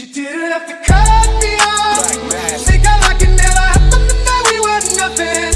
She didn't have to cut me off. Think I like it Never happened thought that we were nothing.